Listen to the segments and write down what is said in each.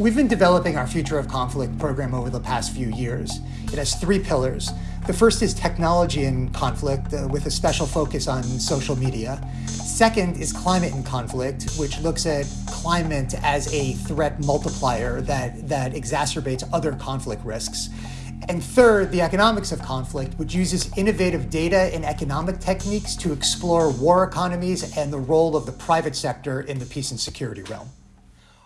We've been developing our Future of Conflict program over the past few years. It has three pillars. The first is technology in conflict, uh, with a special focus on social media. Second is climate in conflict, which looks at climate as a threat multiplier that, that exacerbates other conflict risks. And third, the economics of conflict, which uses innovative data and economic techniques to explore war economies and the role of the private sector in the peace and security realm.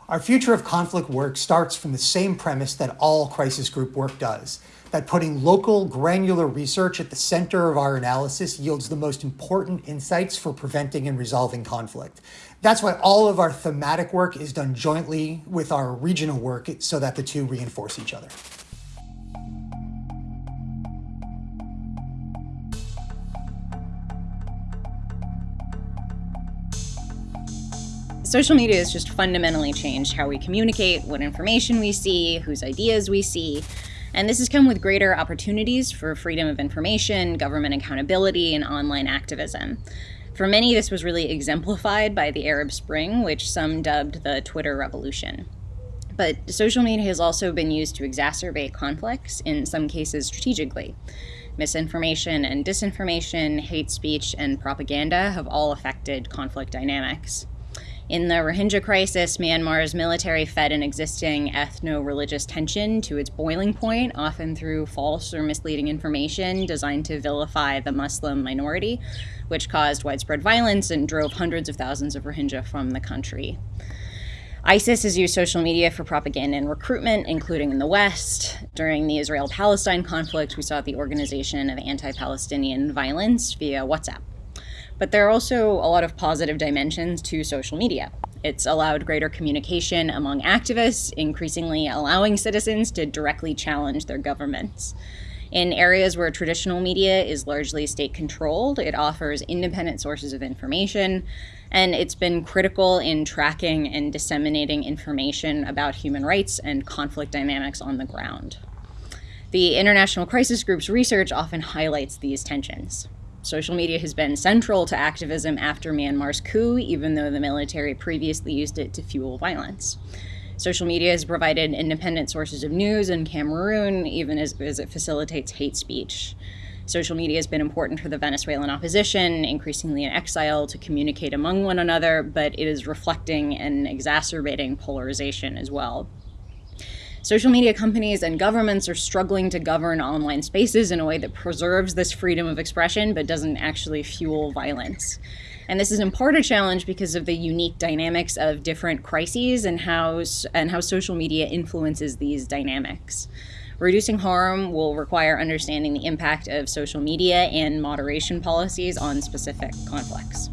Our future of conflict work starts from the same premise that all crisis group work does, that putting local granular research at the center of our analysis yields the most important insights for preventing and resolving conflict. That's why all of our thematic work is done jointly with our regional work so that the two reinforce each other. Social media has just fundamentally changed how we communicate, what information we see, whose ideas we see. And this has come with greater opportunities for freedom of information, government accountability, and online activism. For many, this was really exemplified by the Arab Spring, which some dubbed the Twitter revolution. But social media has also been used to exacerbate conflicts, in some cases strategically. Misinformation and disinformation, hate speech, and propaganda have all affected conflict dynamics. In the Rohingya crisis, Myanmar's military fed an existing ethno religious tension to its boiling point, often through false or misleading information designed to vilify the Muslim minority, which caused widespread violence and drove hundreds of thousands of Rohingya from the country. ISIS has used social media for propaganda and recruitment, including in the West. During the Israel Palestine conflict, we saw the organization of anti Palestinian violence via WhatsApp. But there are also a lot of positive dimensions to social media. It's allowed greater communication among activists, increasingly allowing citizens to directly challenge their governments. In areas where traditional media is largely state controlled, it offers independent sources of information, and it's been critical in tracking and disseminating information about human rights and conflict dynamics on the ground. The International Crisis Group's research often highlights these tensions. Social media has been central to activism after Myanmar's coup, even though the military previously used it to fuel violence. Social media has provided independent sources of news in Cameroon, even as, as, it facilitates hate speech. Social media has been important for the Venezuelan opposition, increasingly in exile, to communicate among one another, but it is reflecting and exacerbating polarization as well. Social media companies and governments are struggling to govern online spaces in a way that preserves this freedom of expression but doesn't actually fuel violence. And this is in part a challenge because of the unique dynamics of different crises and how, and how social media influences these dynamics. Reducing harm will require understanding the impact of social media and moderation policies on specific conflicts.